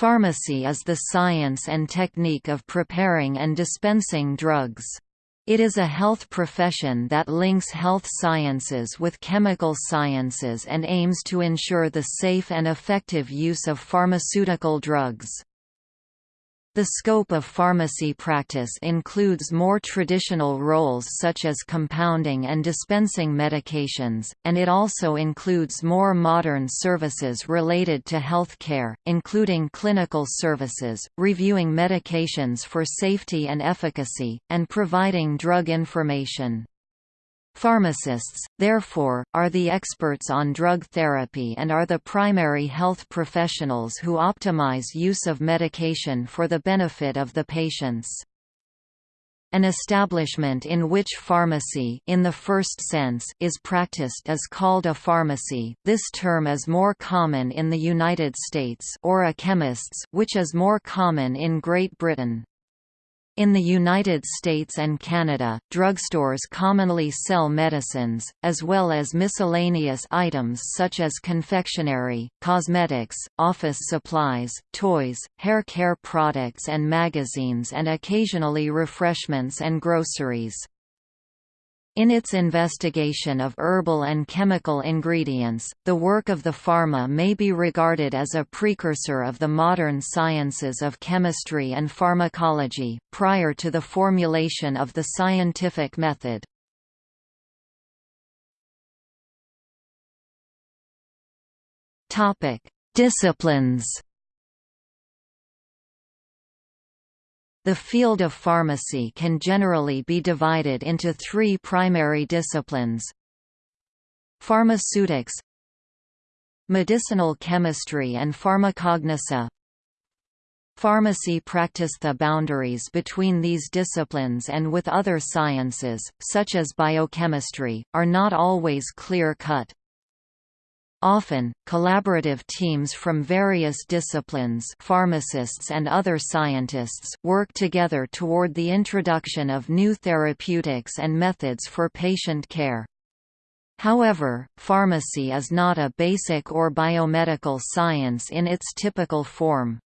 Pharmacy is the science and technique of preparing and dispensing drugs. It is a health profession that links health sciences with chemical sciences and aims to ensure the safe and effective use of pharmaceutical drugs. The scope of pharmacy practice includes more traditional roles such as compounding and dispensing medications, and it also includes more modern services related to health care, including clinical services, reviewing medications for safety and efficacy, and providing drug information. Pharmacists, therefore, are the experts on drug therapy and are the primary health professionals who optimize use of medication for the benefit of the patients. An establishment in which pharmacy in the first sense is practiced is called a pharmacy. This term is more common in the United States or a chemist's, which is more common in Great Britain. In the United States and Canada, drugstores commonly sell medicines, as well as miscellaneous items such as confectionery, cosmetics, office supplies, toys, hair care products and magazines and occasionally refreshments and groceries. In its investigation of herbal and chemical ingredients, the work of the pharma may be regarded as a precursor of the modern sciences of chemistry and pharmacology, prior to the formulation of the scientific method. Disciplines The field of pharmacy can generally be divided into three primary disciplines. Pharmaceutics Medicinal chemistry and pharmacognosy Pharmacy practice The boundaries between these disciplines and with other sciences, such as biochemistry, are not always clear-cut. Often, collaborative teams from various disciplines pharmacists and other scientists work together toward the introduction of new therapeutics and methods for patient care. However, pharmacy is not a basic or biomedical science in its typical form.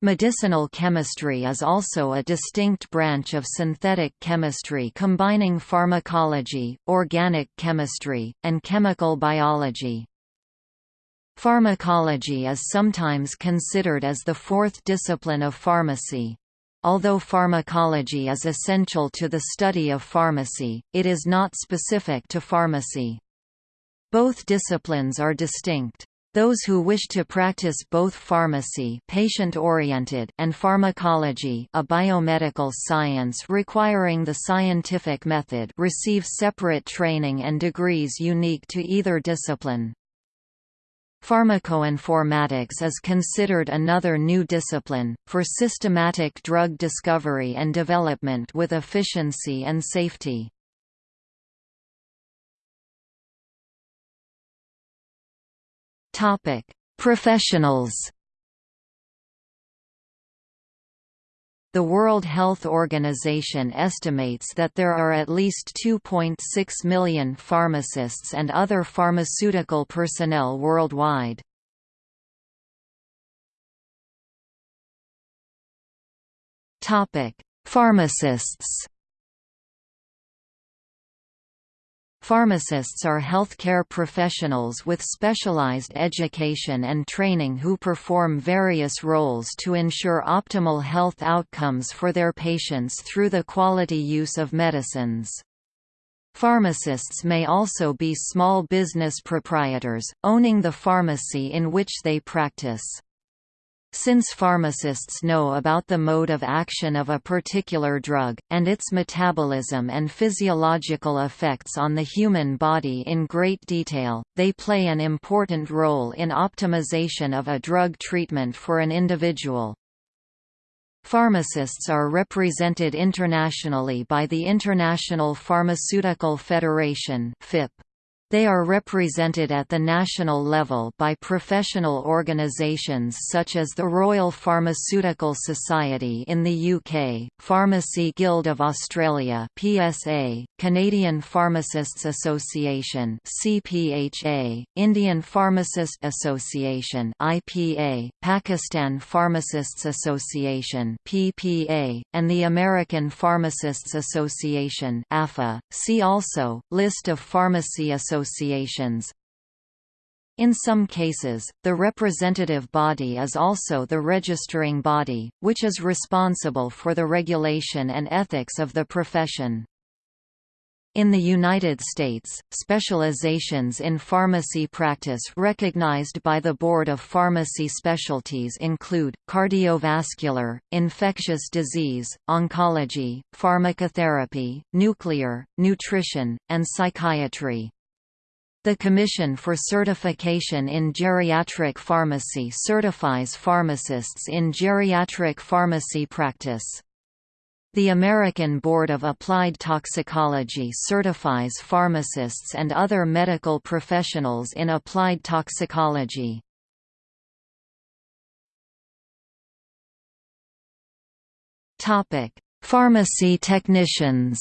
Medicinal chemistry is also a distinct branch of synthetic chemistry combining pharmacology, organic chemistry, and chemical biology. Pharmacology is sometimes considered as the fourth discipline of pharmacy. Although pharmacology is essential to the study of pharmacy, it is not specific to pharmacy. Both disciplines are distinct. Those who wish to practice both pharmacy patient-oriented and pharmacology a biomedical science requiring the scientific method receive separate training and degrees unique to either discipline. Pharmacoinformatics is considered another new discipline, for systematic drug discovery and development with efficiency and safety. Professionals The World Health Organization estimates that there are at least 2.6 million pharmacists and other pharmaceutical personnel worldwide. Pharmacists Pharmacists are healthcare professionals with specialized education and training who perform various roles to ensure optimal health outcomes for their patients through the quality use of medicines. Pharmacists may also be small business proprietors, owning the pharmacy in which they practice. Since pharmacists know about the mode of action of a particular drug, and its metabolism and physiological effects on the human body in great detail, they play an important role in optimization of a drug treatment for an individual. Pharmacists are represented internationally by the International Pharmaceutical Federation FIP. They are represented at the national level by professional organisations such as the Royal Pharmaceutical Society in the UK, Pharmacy Guild of Australia (PSA), Canadian Pharmacists Association (CPHA), Indian Pharmacist Association (IPA), Pakistan Pharmacists Association (PPA), and the American Pharmacists Association (APHA). See also List of pharmacy associations associations. In some cases, the representative body is also the registering body, which is responsible for the regulation and ethics of the profession. In the United States, specializations in pharmacy practice recognized by the Board of Pharmacy Specialties include, cardiovascular, infectious disease, oncology, pharmacotherapy, nuclear, nutrition, and psychiatry. The Commission for Certification in Geriatric Pharmacy certifies pharmacists in geriatric pharmacy practice. The American Board of Applied Toxicology certifies pharmacists and other medical professionals in applied toxicology. Pharmacy technicians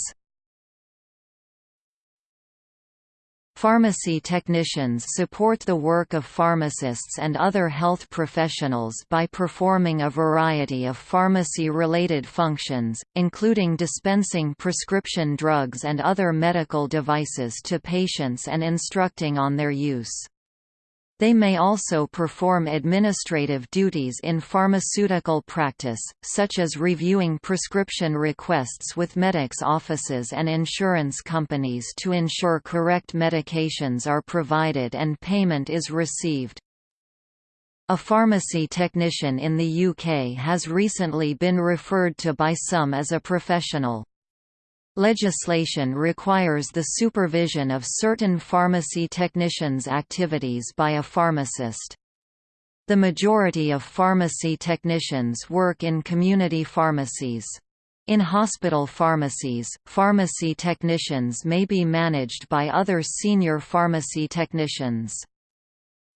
Pharmacy technicians support the work of pharmacists and other health professionals by performing a variety of pharmacy-related functions, including dispensing prescription drugs and other medical devices to patients and instructing on their use. They may also perform administrative duties in pharmaceutical practice, such as reviewing prescription requests with medics' offices and insurance companies to ensure correct medications are provided and payment is received. A pharmacy technician in the UK has recently been referred to by some as a professional. Legislation requires the supervision of certain pharmacy technicians' activities by a pharmacist. The majority of pharmacy technicians work in community pharmacies. In hospital pharmacies, pharmacy technicians may be managed by other senior pharmacy technicians.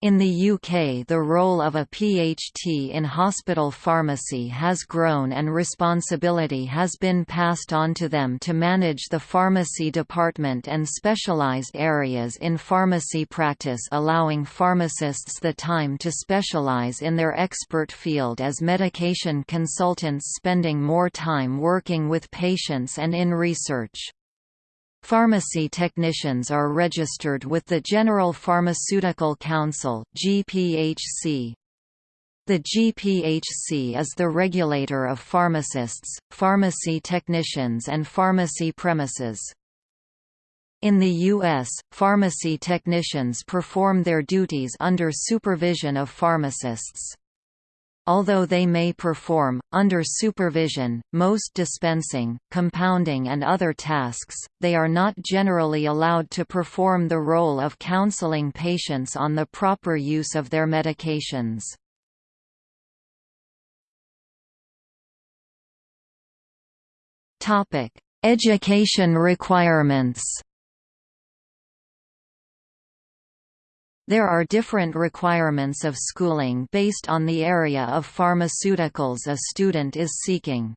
In the UK the role of a PHT in hospital pharmacy has grown and responsibility has been passed on to them to manage the pharmacy department and specialised areas in pharmacy practice allowing pharmacists the time to specialise in their expert field as medication consultants spending more time working with patients and in research. Pharmacy technicians are registered with the General Pharmaceutical Council GPHC. The GPHC is the regulator of pharmacists, pharmacy technicians and pharmacy premises. In the U.S., pharmacy technicians perform their duties under supervision of pharmacists. Although they may perform, under supervision, most dispensing, compounding and other tasks, they are not generally allowed to perform the role of counseling patients on the proper use of their medications. Education requirements There are different requirements of schooling based on the area of pharmaceuticals a student is seeking.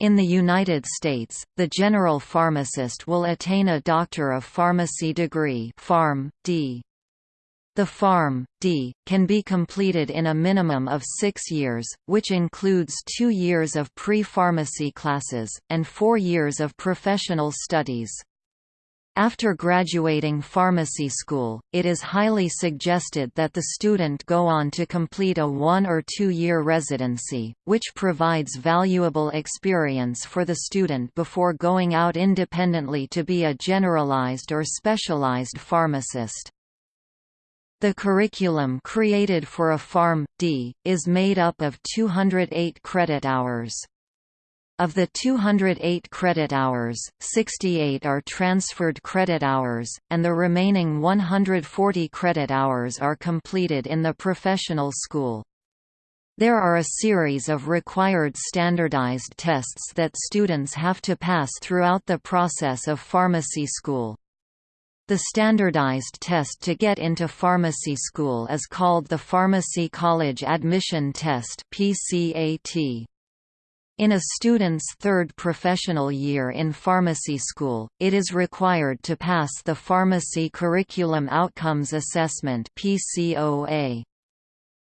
In the United States, the general pharmacist will attain a Doctor of Pharmacy degree Pharm. D. The Pharm. D. can be completed in a minimum of six years, which includes two years of pre-pharmacy classes, and four years of professional studies. After graduating pharmacy school, it is highly suggested that the student go on to complete a one- or two-year residency, which provides valuable experience for the student before going out independently to be a generalized or specialized pharmacist. The curriculum created for a Pharm. D. is made up of 208 credit hours. Of the 208 credit hours, 68 are transferred credit hours, and the remaining 140 credit hours are completed in the professional school. There are a series of required standardized tests that students have to pass throughout the process of pharmacy school. The standardized test to get into pharmacy school is called the Pharmacy College Admission Test (PCAT). In a student's third professional year in pharmacy school, it is required to pass the Pharmacy Curriculum Outcomes Assessment (PCOA).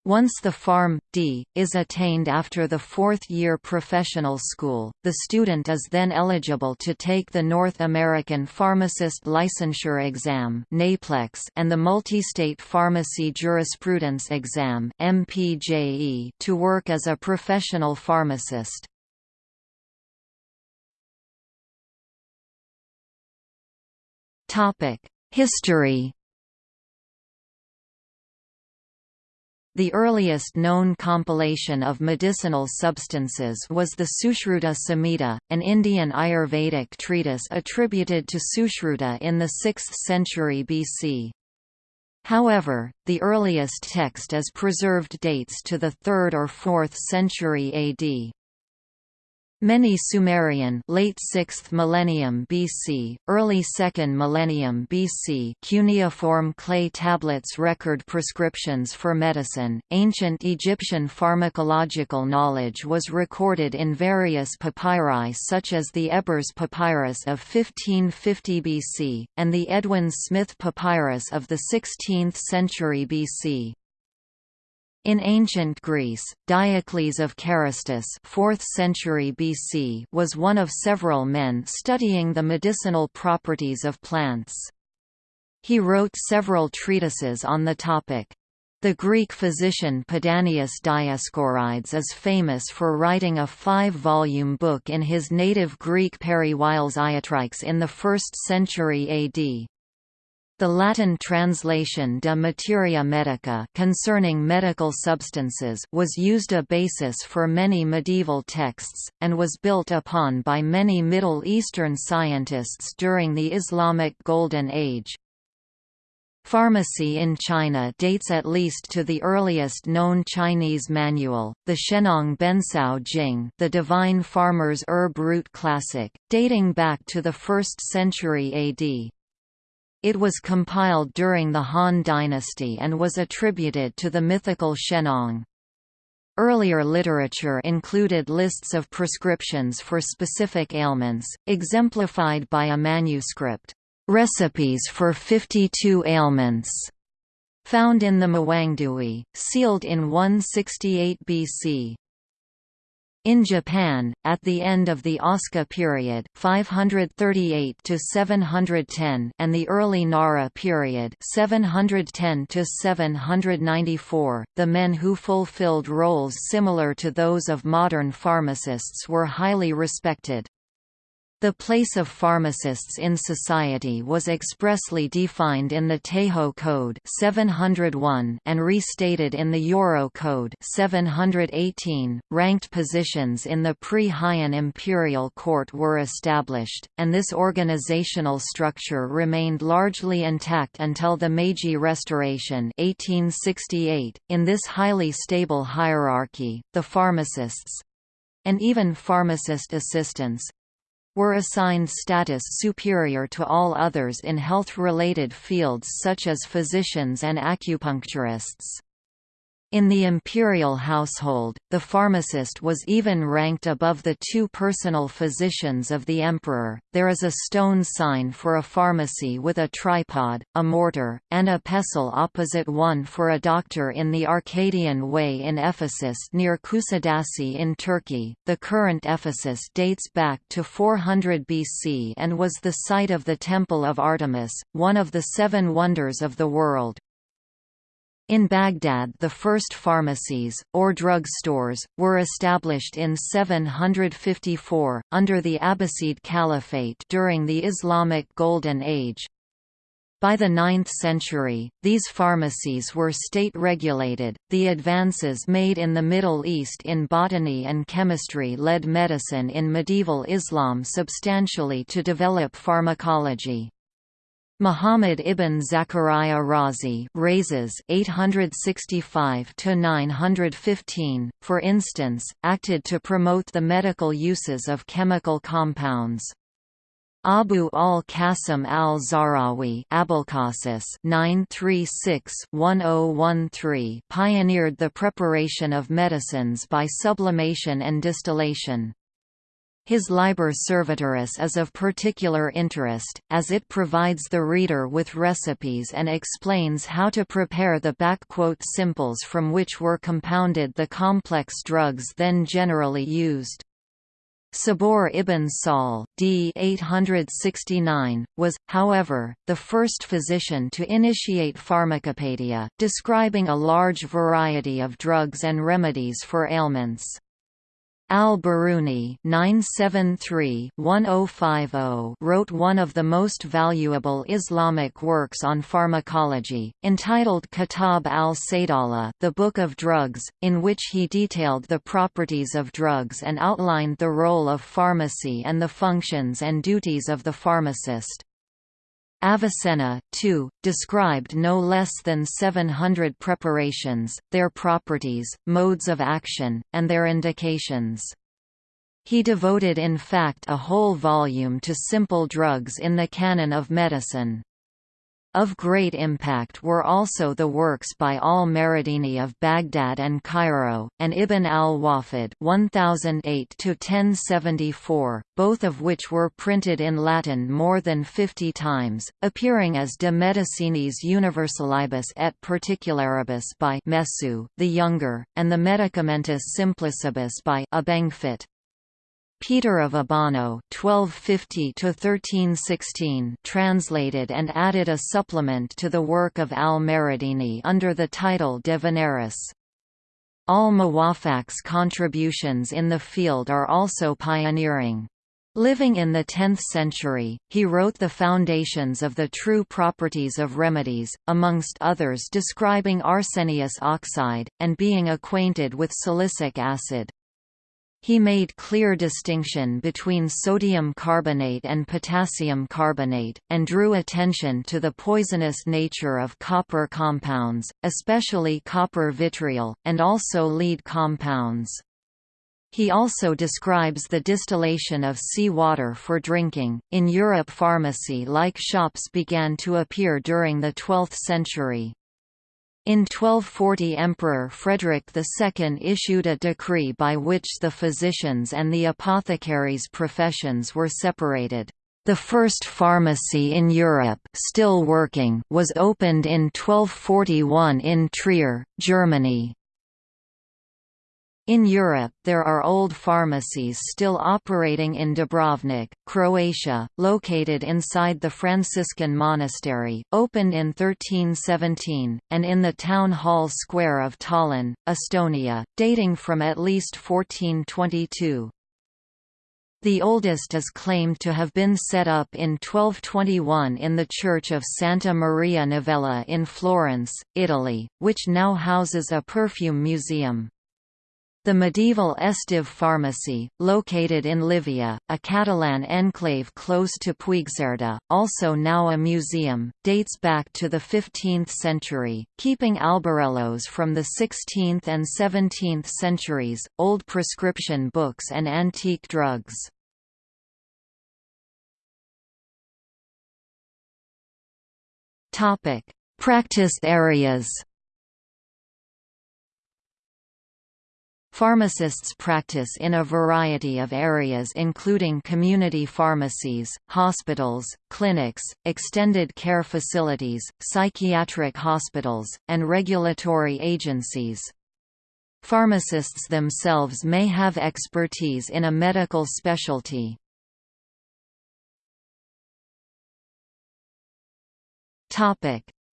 Once the Pharm. D. is attained after the fourth-year professional school, the student is then eligible to take the North American Pharmacist Licensure Exam and the Multi-State Pharmacy Jurisprudence Exam to work as a professional pharmacist. History The earliest known compilation of medicinal substances was the Sushruta Samhita, an Indian Ayurvedic treatise attributed to Sushruta in the 6th century BC. However, the earliest text as preserved dates to the 3rd or 4th century AD. Many Sumerian late 6th millennium BC, early 2nd millennium BC cuneiform clay tablets record prescriptions for medicine. Ancient Egyptian pharmacological knowledge was recorded in various papyri such as the Ebers papyrus of 1550 BC and the Edwin Smith papyrus of the 16th century BC. In ancient Greece, Diocles of Carystus 4th century BC was one of several men studying the medicinal properties of plants. He wrote several treatises on the topic. The Greek physician Pedanius Dioscorides is famous for writing a five-volume book in his native Greek Periwiles Iatrikes in the 1st century AD. The Latin translation De Materia Medica concerning medical substances was used a basis for many medieval texts, and was built upon by many Middle Eastern scientists during the Islamic Golden Age. Pharmacy in China dates at least to the earliest known Chinese manual, the Shennong Bencao Jing the Divine Farmer's Herb Root Classic, dating back to the 1st century AD. It was compiled during the Han Dynasty and was attributed to the mythical Shennong. Earlier literature included lists of prescriptions for specific ailments, exemplified by a manuscript, "'Recipes for 52 Ailments' found in the Mawangdui, sealed in 168 BC. In Japan, at the end of the Asuka period 538 to 710 and the early Nara period 710 to 794, the men who fulfilled roles similar to those of modern pharmacists were highly respected. The place of pharmacists in society was expressly defined in the Taiho Code 701 and restated in the Yoro Code 718. Ranked positions in the pre-Heian imperial court were established, and this organizational structure remained largely intact until the Meiji Restoration 1868. In this highly stable hierarchy, the pharmacists and even pharmacist assistants were assigned status superior to all others in health-related fields such as physicians and acupuncturists. In the imperial household, the pharmacist was even ranked above the two personal physicians of the emperor. There is a stone sign for a pharmacy with a tripod, a mortar, and a pestle opposite one for a doctor in the Arcadian Way in Ephesus near Kusadasi in Turkey. The current Ephesus dates back to 400 BC and was the site of the Temple of Artemis, one of the seven wonders of the world. In Baghdad the first pharmacies, or drug stores, were established in 754, under the Abbasid Caliphate during the Islamic Golden Age. By the 9th century, these pharmacies were state-regulated. The advances made in the Middle East in botany and chemistry led medicine in medieval Islam substantially to develop pharmacology. Muhammad ibn Zachariah Razi Rhazes 865 to 915, for instance, acted to promote the medical uses of chemical compounds. Abu al-Qasim al-Zahrawi oh pioneered the preparation of medicines by sublimation and distillation. His Liber Servitoris is of particular interest, as it provides the reader with recipes and explains how to prepare the simples from which were compounded the complex drugs then generally used. Sabur ibn Sahl d. 869, was, however, the first physician to initiate Pharmacopoeia, describing a large variety of drugs and remedies for ailments. Al-Biruni oh, oh wrote one of the most valuable Islamic works on pharmacology, entitled Kitab al-Saydala the Book of Drugs, in which he detailed the properties of drugs and outlined the role of pharmacy and the functions and duties of the pharmacist. Avicenna, too, described no less than 700 preparations, their properties, modes of action, and their indications. He devoted in fact a whole volume to simple drugs in the canon of medicine. Of great impact were also the works by al-Maridini of Baghdad and Cairo, and Ibn al-Wafid (1008–1074), both of which were printed in Latin more than fifty times, appearing as De Medicinis Universalibus et Particularibus by Mesue the Younger, and the Medicamentis Simplicibus by Abenguefit. Peter of Abano (1250–1316) translated and added a supplement to the work of al-Maridini under the title De Veneris. Al-Muwafaq's contributions in the field are also pioneering. Living in the 10th century, he wrote the foundations of the true properties of remedies, amongst others describing arsenious oxide, and being acquainted with silicic acid. He made clear distinction between sodium carbonate and potassium carbonate, and drew attention to the poisonous nature of copper compounds, especially copper vitriol, and also lead compounds. He also describes the distillation of sea water for drinking. In Europe, pharmacy like shops began to appear during the 12th century. In 1240 Emperor Frederick II issued a decree by which the physicians and the apothecaries' professions were separated. The first pharmacy in Europe still working was opened in 1241 in Trier, Germany. In Europe there are old pharmacies still operating in Dubrovnik, Croatia, located inside the Franciscan monastery, opened in 1317, and in the town hall square of Tallinn, Estonia, dating from at least 1422. The oldest is claimed to have been set up in 1221 in the church of Santa Maria Novella in Florence, Italy, which now houses a perfume museum. The medieval Esteve pharmacy, located in Llívia, a Catalan enclave close to Puigcerdà, also now a museum, dates back to the 15th century, keeping albarellos from the 16th and 17th centuries, old prescription books and antique drugs. Practice areas Pharmacists practice in a variety of areas including community pharmacies, hospitals, clinics, extended care facilities, psychiatric hospitals, and regulatory agencies. Pharmacists themselves may have expertise in a medical specialty.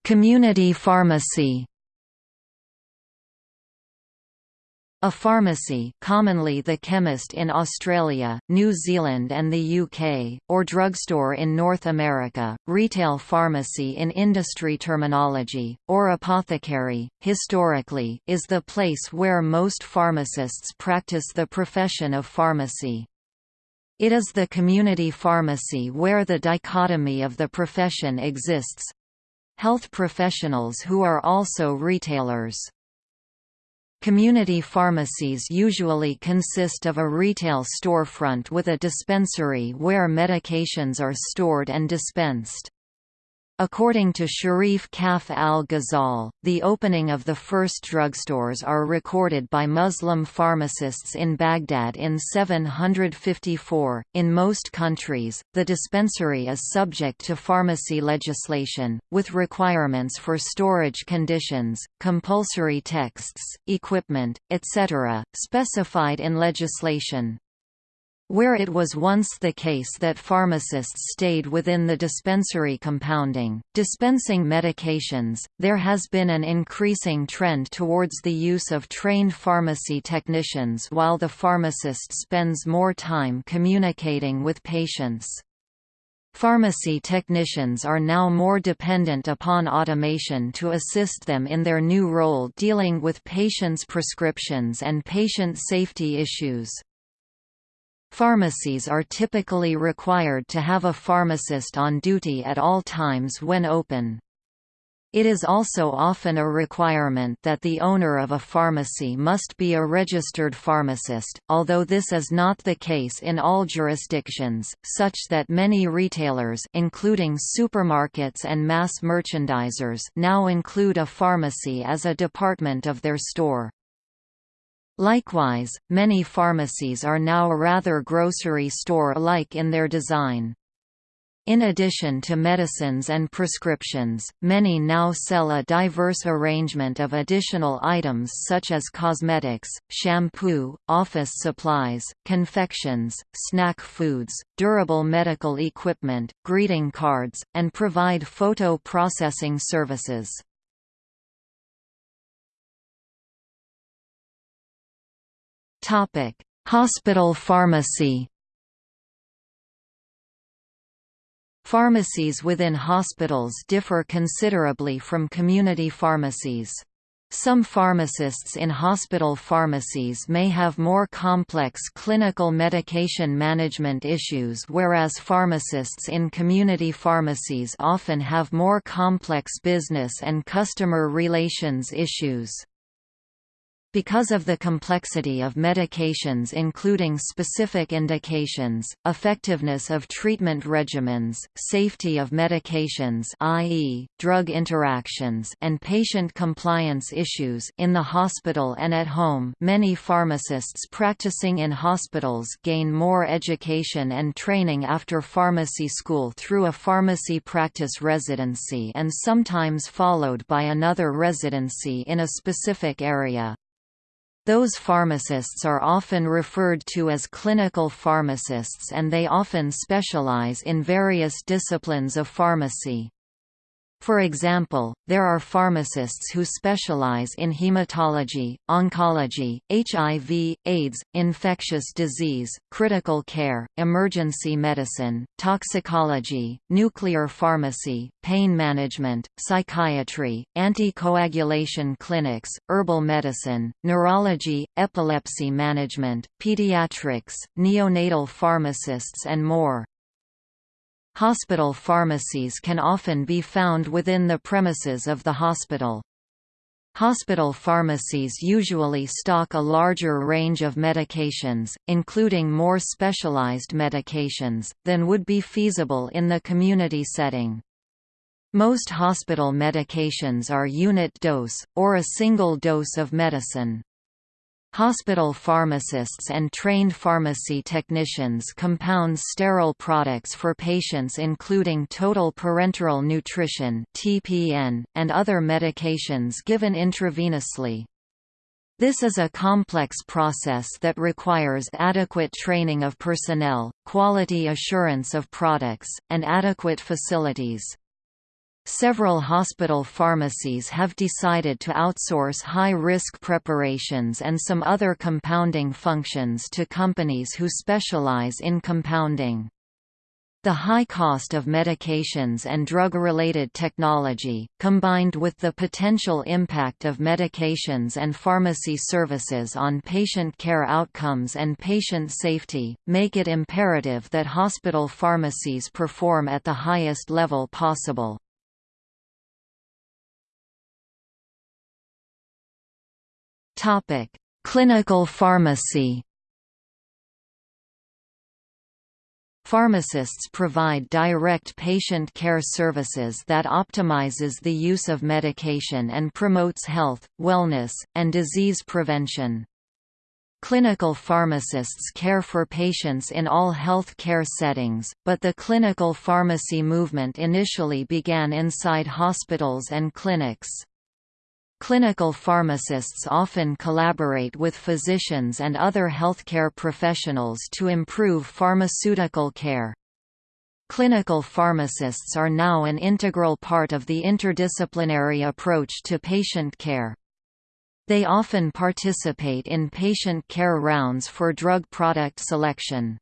Community pharmacy A pharmacy commonly the chemist in Australia, New Zealand and the UK, or drugstore in North America, retail pharmacy in industry terminology, or apothecary, historically, is the place where most pharmacists practice the profession of pharmacy. It is the community pharmacy where the dichotomy of the profession exists—health professionals who are also retailers. Community pharmacies usually consist of a retail storefront with a dispensary where medications are stored and dispensed. According to Sharif Kaf al-Ghazal, the opening of the first drugstores are recorded by Muslim pharmacists in Baghdad in 754. In most countries, the dispensary is subject to pharmacy legislation, with requirements for storage conditions, compulsory texts, equipment, etc., specified in legislation. Where it was once the case that pharmacists stayed within the dispensary compounding, dispensing medications, there has been an increasing trend towards the use of trained pharmacy technicians while the pharmacist spends more time communicating with patients. Pharmacy technicians are now more dependent upon automation to assist them in their new role dealing with patients' prescriptions and patient safety issues. Pharmacies are typically required to have a pharmacist on duty at all times when open. It is also often a requirement that the owner of a pharmacy must be a registered pharmacist, although this is not the case in all jurisdictions, such that many retailers including supermarkets and mass merchandisers now include a pharmacy as a department of their store. Likewise, many pharmacies are now rather grocery store-like in their design. In addition to medicines and prescriptions, many now sell a diverse arrangement of additional items such as cosmetics, shampoo, office supplies, confections, snack foods, durable medical equipment, greeting cards, and provide photo processing services. Topic: Hospital pharmacy. Pharmacies within hospitals differ considerably from community pharmacies. Some pharmacists in hospital pharmacies may have more complex clinical medication management issues whereas pharmacists in community pharmacies often have more complex business and customer relations issues. Because of the complexity of medications including specific indications, effectiveness of treatment regimens, safety of medications i.e., drug interactions and patient compliance issues in the hospital and at home many pharmacists practicing in hospitals gain more education and training after pharmacy school through a pharmacy practice residency and sometimes followed by another residency in a specific area. Those pharmacists are often referred to as clinical pharmacists and they often specialize in various disciplines of pharmacy. For example, there are pharmacists who specialize in hematology, oncology, HIV, AIDS, infectious disease, critical care, emergency medicine, toxicology, nuclear pharmacy, pain management, psychiatry, anticoagulation clinics, herbal medicine, neurology, epilepsy management, pediatrics, neonatal pharmacists and more. Hospital pharmacies can often be found within the premises of the hospital. Hospital pharmacies usually stock a larger range of medications, including more specialized medications, than would be feasible in the community setting. Most hospital medications are unit dose, or a single dose of medicine. Hospital pharmacists and trained pharmacy technicians compound sterile products for patients including total parenteral nutrition (TPN) and other medications given intravenously. This is a complex process that requires adequate training of personnel, quality assurance of products, and adequate facilities. Several hospital pharmacies have decided to outsource high-risk preparations and some other compounding functions to companies who specialize in compounding. The high cost of medications and drug-related technology, combined with the potential impact of medications and pharmacy services on patient care outcomes and patient safety, make it imperative that hospital pharmacies perform at the highest level possible. Clinical pharmacy Pharmacists provide direct patient care services that optimizes the use of medication and promotes health, wellness, and disease prevention. Clinical pharmacists care for patients in all health care settings, but the clinical pharmacy movement initially began inside hospitals and clinics. Clinical pharmacists often collaborate with physicians and other healthcare professionals to improve pharmaceutical care. Clinical pharmacists are now an integral part of the interdisciplinary approach to patient care. They often participate in patient care rounds for drug product selection.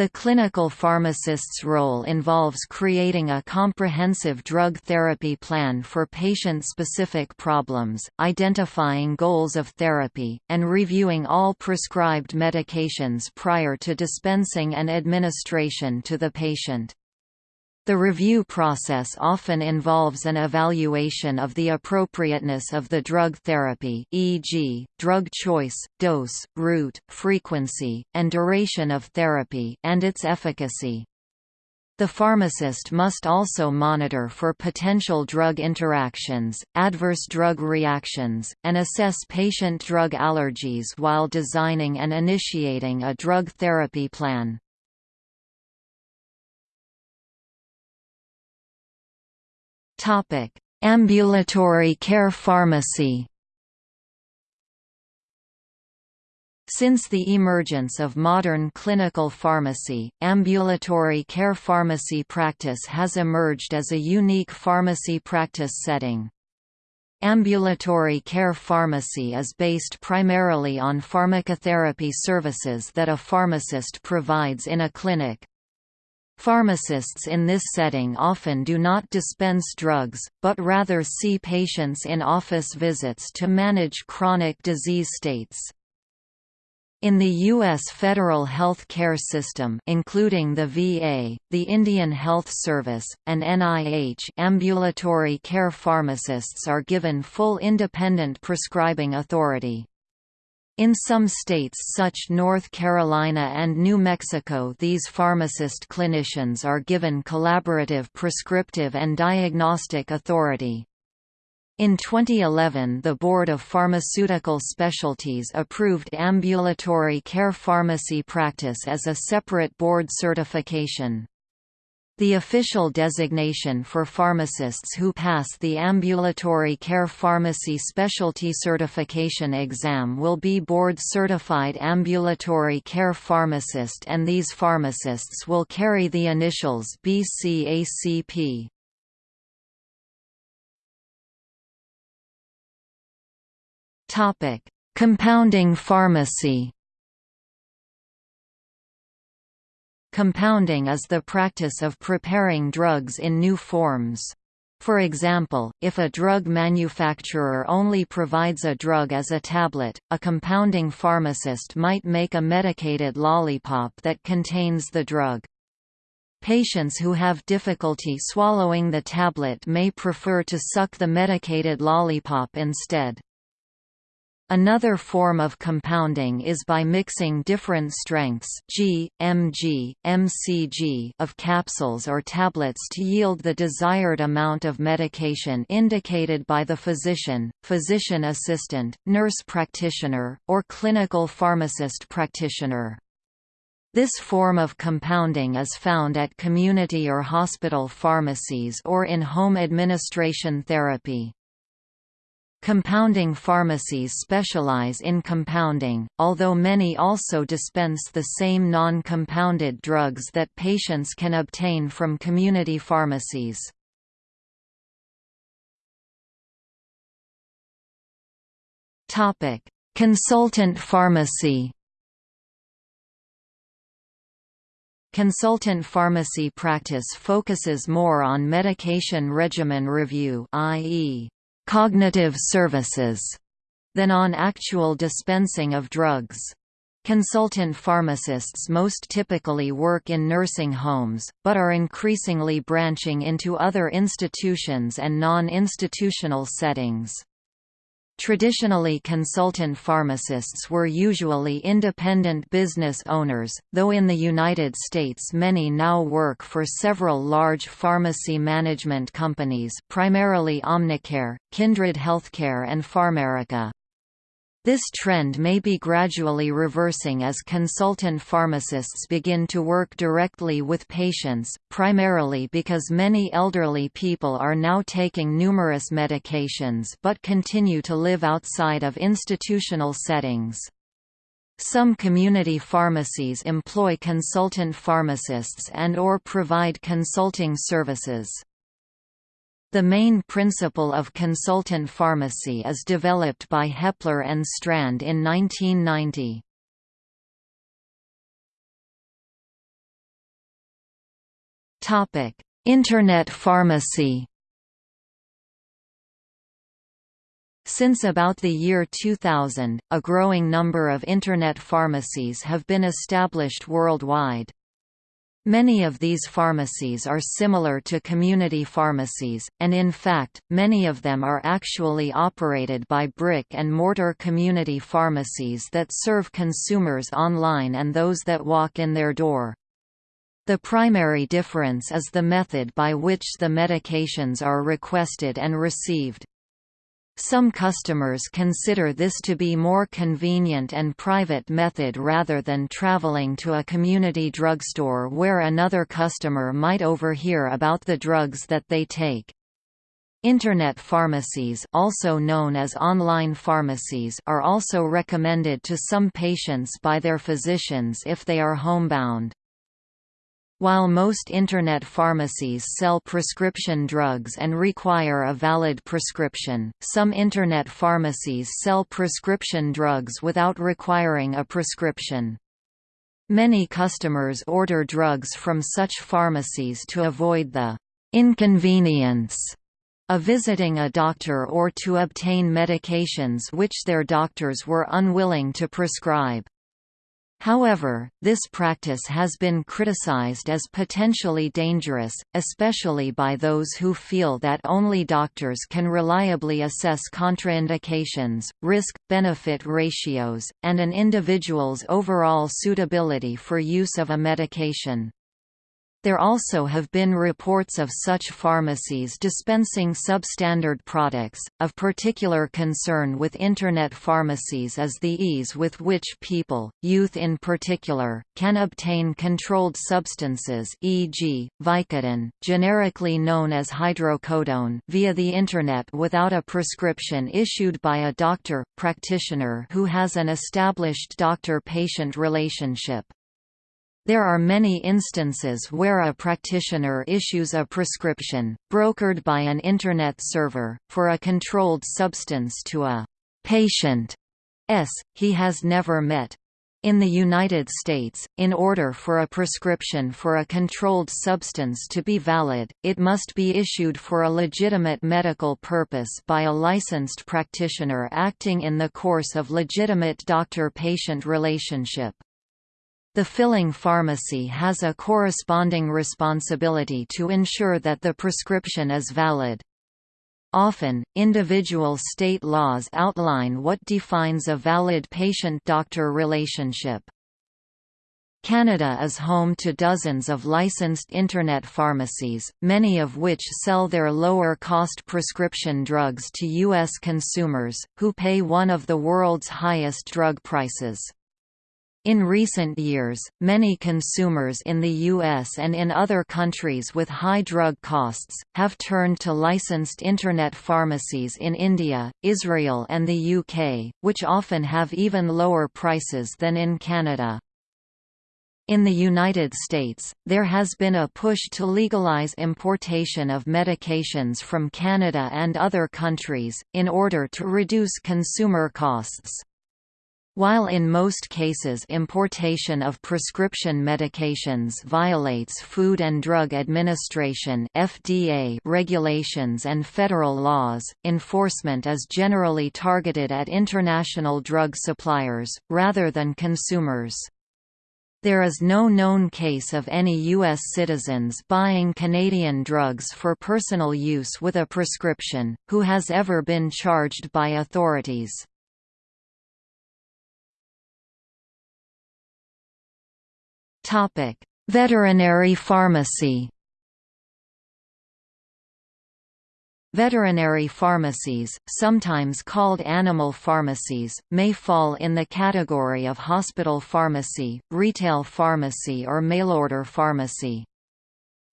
The clinical pharmacist's role involves creating a comprehensive drug therapy plan for patient-specific problems, identifying goals of therapy, and reviewing all prescribed medications prior to dispensing and administration to the patient. The review process often involves an evaluation of the appropriateness of the drug therapy e.g., drug choice, dose, route, frequency, and duration of therapy and its efficacy. The pharmacist must also monitor for potential drug interactions, adverse drug reactions, and assess patient drug allergies while designing and initiating a drug therapy plan. Topic: Ambulatory care pharmacy. Since the emergence of modern clinical pharmacy, ambulatory care pharmacy practice has emerged as a unique pharmacy practice setting. Ambulatory care pharmacy is based primarily on pharmacotherapy services that a pharmacist provides in a clinic, Pharmacists in this setting often do not dispense drugs, but rather see patients in office visits to manage chronic disease states. In the U.S. federal health care system including the VA, the Indian Health Service, and NIH ambulatory care pharmacists are given full independent prescribing authority. In some states such North Carolina and New Mexico these pharmacist clinicians are given collaborative prescriptive and diagnostic authority. In 2011 the Board of Pharmaceutical Specialties approved ambulatory care pharmacy practice as a separate board certification. The official designation for pharmacists who pass the Ambulatory Care Pharmacy Specialty Certification exam will be board-certified ambulatory care pharmacist and these pharmacists will carry the initials BCACP. Compounding pharmacy Compounding is the practice of preparing drugs in new forms. For example, if a drug manufacturer only provides a drug as a tablet, a compounding pharmacist might make a medicated lollipop that contains the drug. Patients who have difficulty swallowing the tablet may prefer to suck the medicated lollipop instead. Another form of compounding is by mixing different strengths G, mg, mcg of capsules or tablets to yield the desired amount of medication indicated by the physician, physician assistant, nurse practitioner, or clinical pharmacist practitioner. This form of compounding is found at community or hospital pharmacies or in home administration therapy. Compounding pharmacies specialize in compounding, although many also dispense the same non-compounded drugs that patients can obtain from community pharmacies. Consultant pharmacy Consultant pharmacy practice focuses more on medication regimen review i.e cognitive services than on actual dispensing of drugs. Consultant pharmacists most typically work in nursing homes, but are increasingly branching into other institutions and non-institutional settings. Traditionally consultant pharmacists were usually independent business owners, though in the United States many now work for several large pharmacy management companies primarily Omnicare, Kindred Healthcare and PharMerica. This trend may be gradually reversing as consultant pharmacists begin to work directly with patients, primarily because many elderly people are now taking numerous medications but continue to live outside of institutional settings. Some community pharmacies employ consultant pharmacists and or provide consulting services. The main principle of consultant pharmacy is developed by Hepler and Strand in 1990. Topic: Internet pharmacy. Since about the year 2000, a growing number of Internet pharmacies have been established worldwide. Many of these pharmacies are similar to community pharmacies, and in fact, many of them are actually operated by brick-and-mortar community pharmacies that serve consumers online and those that walk in their door. The primary difference is the method by which the medications are requested and received. Some customers consider this to be more convenient and private method rather than traveling to a community drugstore where another customer might overhear about the drugs that they take. Internet pharmacies also known as online pharmacies are also recommended to some patients by their physicians if they are homebound. While most Internet pharmacies sell prescription drugs and require a valid prescription, some Internet pharmacies sell prescription drugs without requiring a prescription. Many customers order drugs from such pharmacies to avoid the inconvenience of visiting a doctor or to obtain medications which their doctors were unwilling to prescribe. However, this practice has been criticized as potentially dangerous, especially by those who feel that only doctors can reliably assess contraindications, risk-benefit ratios, and an individual's overall suitability for use of a medication. There also have been reports of such pharmacies dispensing substandard products. Of particular concern with Internet pharmacies is the ease with which people, youth in particular, can obtain controlled substances e.g., Vicodin, generically known as hydrocodone via the Internet without a prescription issued by a doctor, practitioner who has an established doctor-patient relationship. There are many instances where a practitioner issues a prescription, brokered by an Internet server, for a controlled substance to a patient s he has never met. In the United States, in order for a prescription for a controlled substance to be valid, it must be issued for a legitimate medical purpose by a licensed practitioner acting in the course of legitimate doctor-patient relationship. The filling pharmacy has a corresponding responsibility to ensure that the prescription is valid. Often, individual state laws outline what defines a valid patient-doctor relationship. Canada is home to dozens of licensed Internet pharmacies, many of which sell their lower-cost prescription drugs to U.S. consumers, who pay one of the world's highest drug prices. In recent years, many consumers in the US and in other countries with high drug costs, have turned to licensed Internet pharmacies in India, Israel and the UK, which often have even lower prices than in Canada. In the United States, there has been a push to legalize importation of medications from Canada and other countries, in order to reduce consumer costs. While in most cases importation of prescription medications violates Food and Drug Administration (FDA) regulations and federal laws, enforcement is generally targeted at international drug suppliers rather than consumers. There is no known case of any U.S. citizens buying Canadian drugs for personal use with a prescription, who has ever been charged by authorities. Veterinary pharmacy Veterinary pharmacies, sometimes called animal pharmacies, may fall in the category of hospital pharmacy, retail pharmacy or mail-order pharmacy.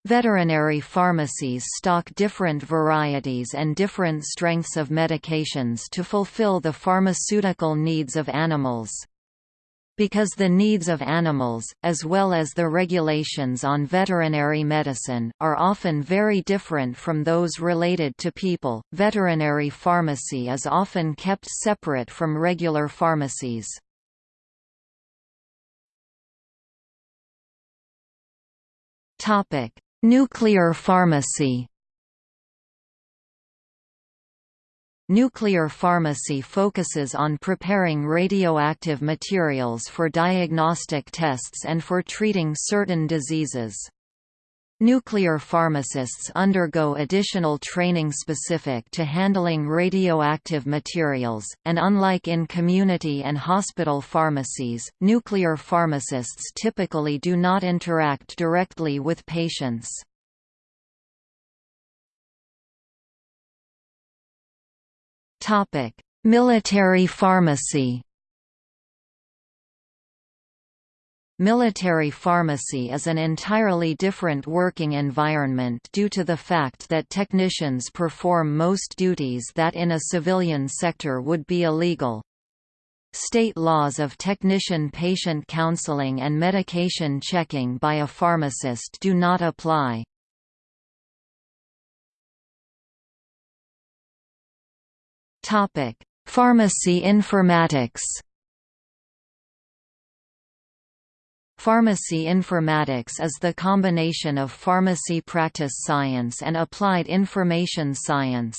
Veterinary pharmacies stock different varieties and different strengths of medications to fulfill the pharmaceutical needs of animals. Because the needs of animals, as well as the regulations on veterinary medicine, are often very different from those related to people, veterinary pharmacy is often kept separate from regular pharmacies. Topic: Nuclear pharmacy Nuclear pharmacy focuses on preparing radioactive materials for diagnostic tests and for treating certain diseases. Nuclear pharmacists undergo additional training specific to handling radioactive materials, and unlike in community and hospital pharmacies, nuclear pharmacists typically do not interact directly with patients. Topic: Military pharmacy. Military pharmacy is an entirely different working environment due to the fact that technicians perform most duties that in a civilian sector would be illegal. State laws of technician-patient counseling and medication checking by a pharmacist do not apply. Topic: Pharmacy informatics. Pharmacy informatics is the combination of pharmacy practice science and applied information science.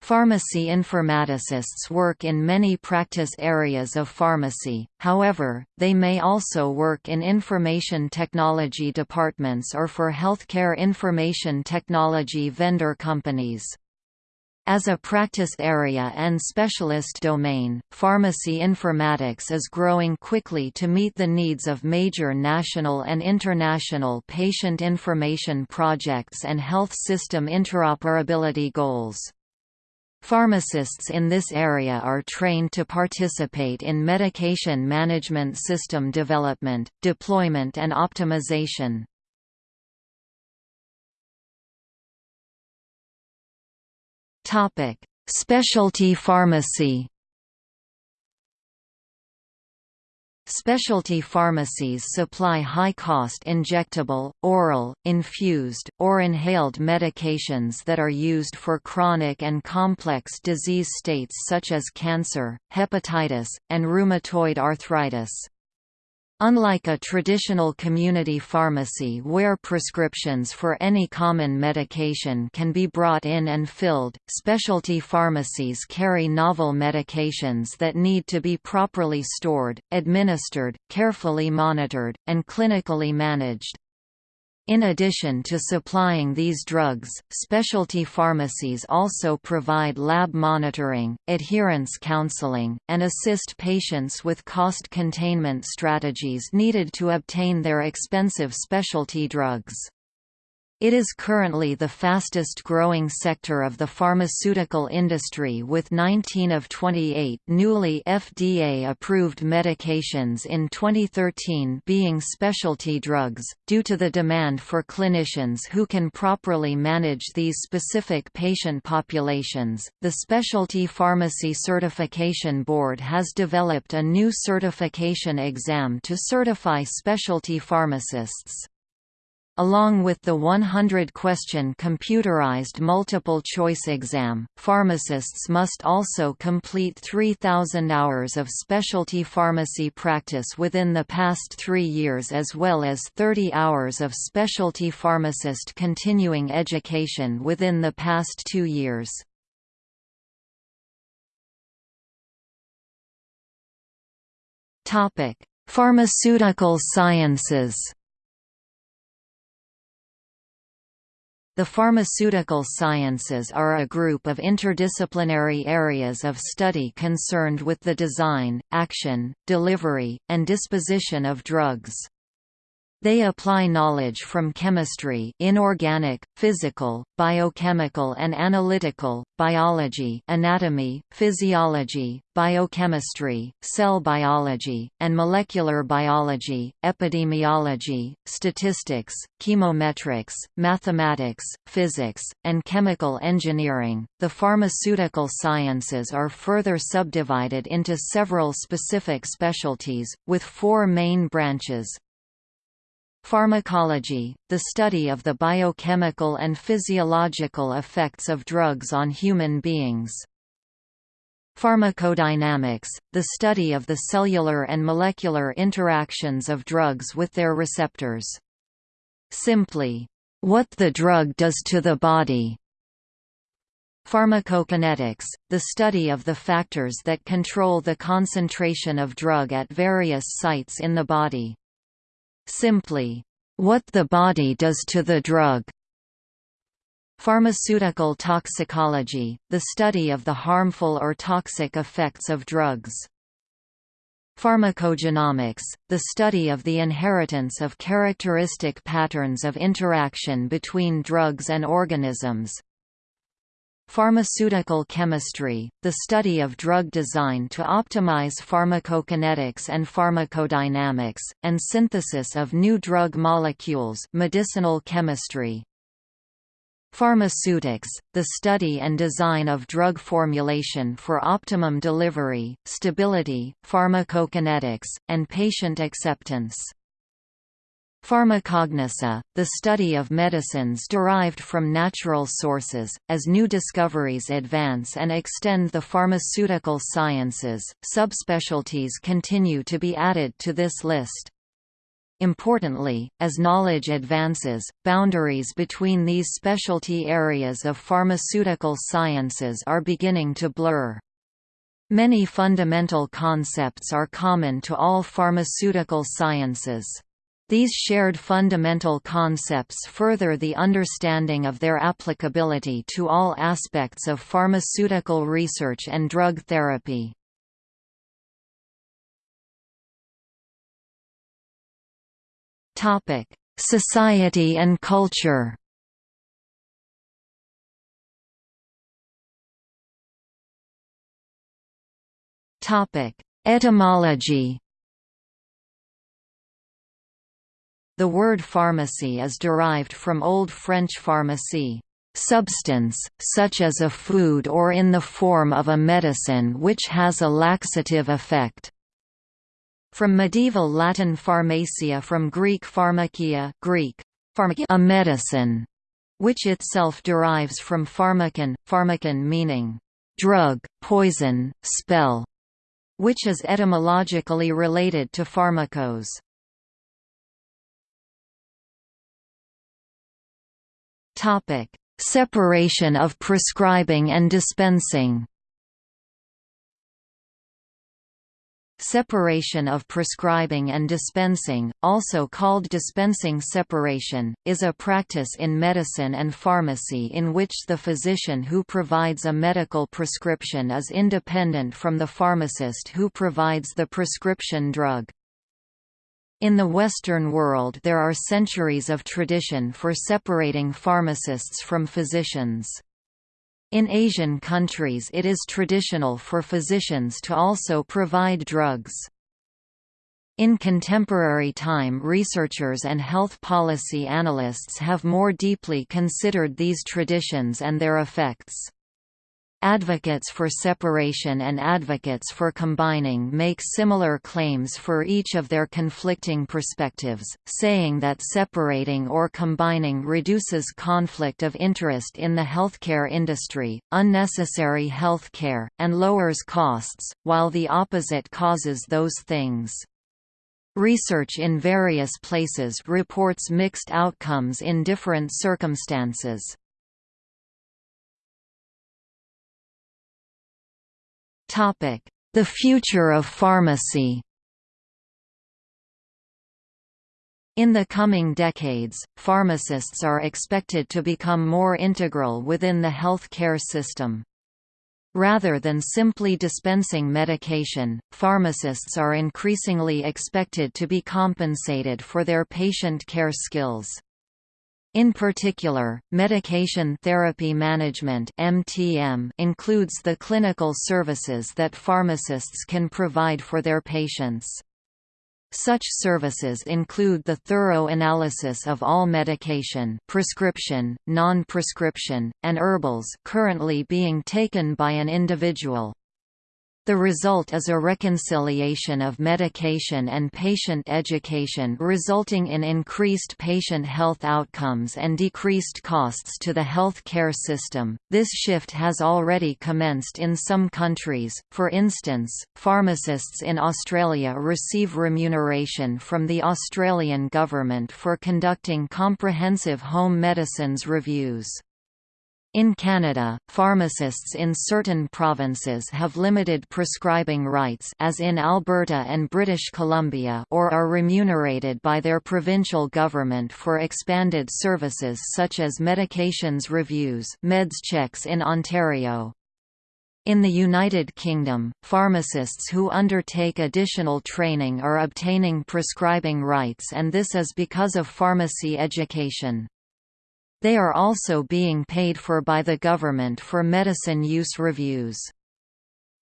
Pharmacy informaticists work in many practice areas of pharmacy, however, they may also work in information technology departments or for healthcare information technology vendor companies. As a practice area and specialist domain, pharmacy informatics is growing quickly to meet the needs of major national and international patient information projects and health system interoperability goals. Pharmacists in this area are trained to participate in medication management system development, deployment and optimization. Topic: Specialty pharmacy. Specialty pharmacies supply high-cost injectable, oral, infused, or inhaled medications that are used for chronic and complex disease states such as cancer, hepatitis, and rheumatoid arthritis. Unlike a traditional community pharmacy where prescriptions for any common medication can be brought in and filled, specialty pharmacies carry novel medications that need to be properly stored, administered, carefully monitored, and clinically managed. In addition to supplying these drugs, specialty pharmacies also provide lab monitoring, adherence counseling, and assist patients with cost containment strategies needed to obtain their expensive specialty drugs. It is currently the fastest growing sector of the pharmaceutical industry with 19 of 28 newly FDA-approved medications in 2013 being specialty drugs, due to the demand for clinicians who can properly manage these specific patient populations. The Specialty Pharmacy Certification Board has developed a new certification exam to certify specialty pharmacists. Along with the 100-question computerized multiple-choice exam, pharmacists must also complete 3,000 hours of specialty pharmacy practice within the past three years as well as 30 hours of specialty pharmacist continuing education within the past two years. Pharmaceutical sciences The pharmaceutical sciences are a group of interdisciplinary areas of study concerned with the design, action, delivery, and disposition of drugs. They apply knowledge from chemistry inorganic, physical, biochemical and analytical, biology anatomy, physiology, biochemistry, cell biology, and molecular biology, epidemiology, statistics, chemometrics, mathematics, physics, and chemical engineering. The pharmaceutical sciences are further subdivided into several specific specialties, with four main branches, Pharmacology, the study of the biochemical and physiological effects of drugs on human beings. Pharmacodynamics, the study of the cellular and molecular interactions of drugs with their receptors. Simply, what the drug does to the body. Pharmacokinetics, the study of the factors that control the concentration of drug at various sites in the body. Simply, what the body does to the drug. Pharmaceutical toxicology, the study of the harmful or toxic effects of drugs. Pharmacogenomics, the study of the inheritance of characteristic patterns of interaction between drugs and organisms. Pharmaceutical chemistry, the study of drug design to optimize pharmacokinetics and pharmacodynamics, and synthesis of new drug molecules medicinal chemistry. Pharmaceutics, the study and design of drug formulation for optimum delivery, stability, pharmacokinetics, and patient acceptance. Pharmacognosy, the study of medicines derived from natural sources. As new discoveries advance and extend the pharmaceutical sciences, subspecialties continue to be added to this list. Importantly, as knowledge advances, boundaries between these specialty areas of pharmaceutical sciences are beginning to blur. Many fundamental concepts are common to all pharmaceutical sciences. These shared fundamental concepts further the understanding of their applicability to all aspects of pharmaceutical research and drug therapy. Society and culture Etymology The word pharmacy is derived from Old French pharmacie, substance, such as a food or in the form of a medicine which has a laxative effect. From medieval Latin pharmacia from Greek pharmakia Greek, pharmakia a medicine, which itself derives from pharmakon, pharmakon meaning drug, poison, spell, which is etymologically related to pharmakos. Topic: Separation of prescribing and dispensing. Separation of prescribing and dispensing, also called dispensing separation, is a practice in medicine and pharmacy in which the physician who provides a medical prescription is independent from the pharmacist who provides the prescription drug. In the Western world there are centuries of tradition for separating pharmacists from physicians. In Asian countries it is traditional for physicians to also provide drugs. In contemporary time researchers and health policy analysts have more deeply considered these traditions and their effects. Advocates for separation and advocates for combining make similar claims for each of their conflicting perspectives, saying that separating or combining reduces conflict of interest in the healthcare industry, unnecessary health care, and lowers costs, while the opposite causes those things. Research in various places reports mixed outcomes in different circumstances. The future of pharmacy In the coming decades, pharmacists are expected to become more integral within the health care system. Rather than simply dispensing medication, pharmacists are increasingly expected to be compensated for their patient care skills. In particular, medication therapy management (MTM) includes the clinical services that pharmacists can provide for their patients. Such services include the thorough analysis of all medication prescription, non-prescription, and herbals currently being taken by an individual. The result is a reconciliation of medication and patient education resulting in increased patient health outcomes and decreased costs to the health care system. This shift has already commenced in some countries, for instance, pharmacists in Australia receive remuneration from the Australian government for conducting comprehensive home medicines reviews. In Canada, pharmacists in certain provinces have limited prescribing rights as in Alberta and British Columbia or are remunerated by their provincial government for expanded services such as medications reviews meds checks in Ontario. In the United Kingdom, pharmacists who undertake additional training are obtaining prescribing rights and this is because of pharmacy education. They are also being paid for by the government for medicine use reviews.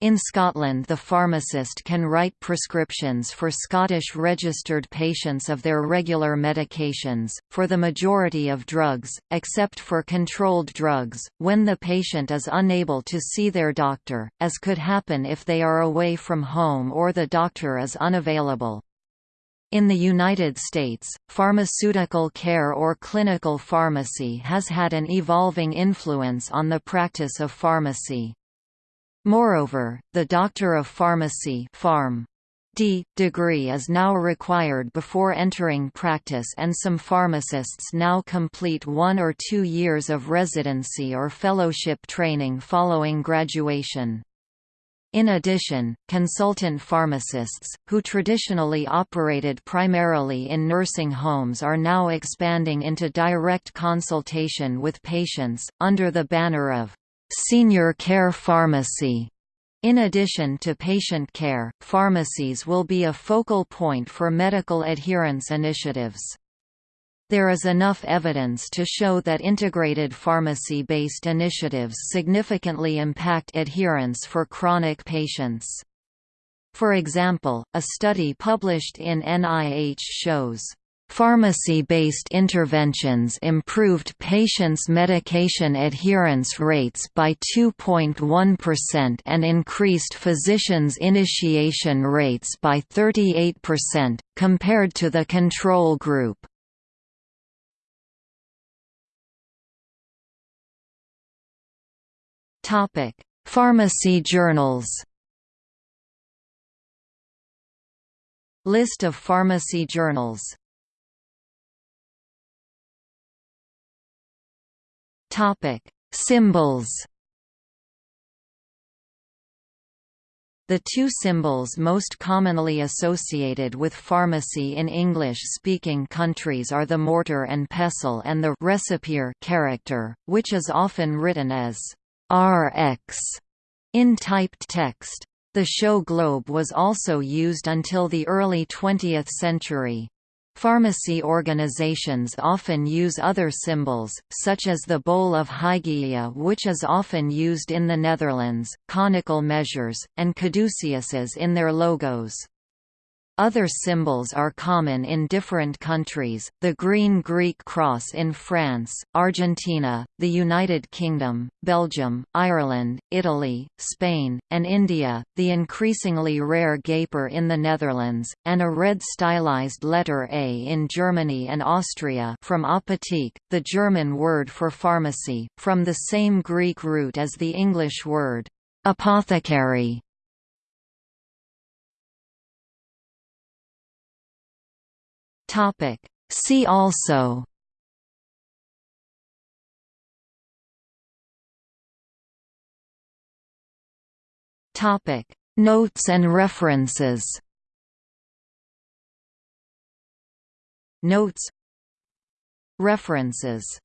In Scotland the pharmacist can write prescriptions for Scottish registered patients of their regular medications, for the majority of drugs, except for controlled drugs, when the patient is unable to see their doctor, as could happen if they are away from home or the doctor is unavailable. In the United States, pharmaceutical care or clinical pharmacy has had an evolving influence on the practice of pharmacy. Moreover, the Doctor of Pharmacy Pharm. D. degree is now required before entering practice and some pharmacists now complete one or two years of residency or fellowship training following graduation. In addition, consultant pharmacists, who traditionally operated primarily in nursing homes are now expanding into direct consultation with patients, under the banner of «senior care pharmacy». In addition to patient care, pharmacies will be a focal point for medical adherence initiatives. There is enough evidence to show that integrated pharmacy-based initiatives significantly impact adherence for chronic patients. For example, a study published in NIH shows Pharmacy-based interventions improved patients' medication adherence rates by 2.1% and increased physicians' initiation rates by 38%, compared to the control group. Topic: Pharmacy journals. List of pharmacy journals. Topic: Symbols. The two symbols most commonly associated with pharmacy in English-speaking countries are the mortar and pestle and the character, which is often written as RX in typed text. The show globe was also used until the early 20th century. Pharmacy organizations often use other symbols, such as the bowl of Hygeia which is often used in the Netherlands, conical measures, and caduceuses in their logos. Other symbols are common in different countries, the green Greek cross in France, Argentina, the United Kingdom, Belgium, Ireland, Italy, Spain, and India, the increasingly rare gaper in the Netherlands, and a red stylized letter A in Germany and Austria from Apotheke, the German word for pharmacy, from the same Greek root as the English word apothecary. Topic. See also Topic. Notes and references Notes. References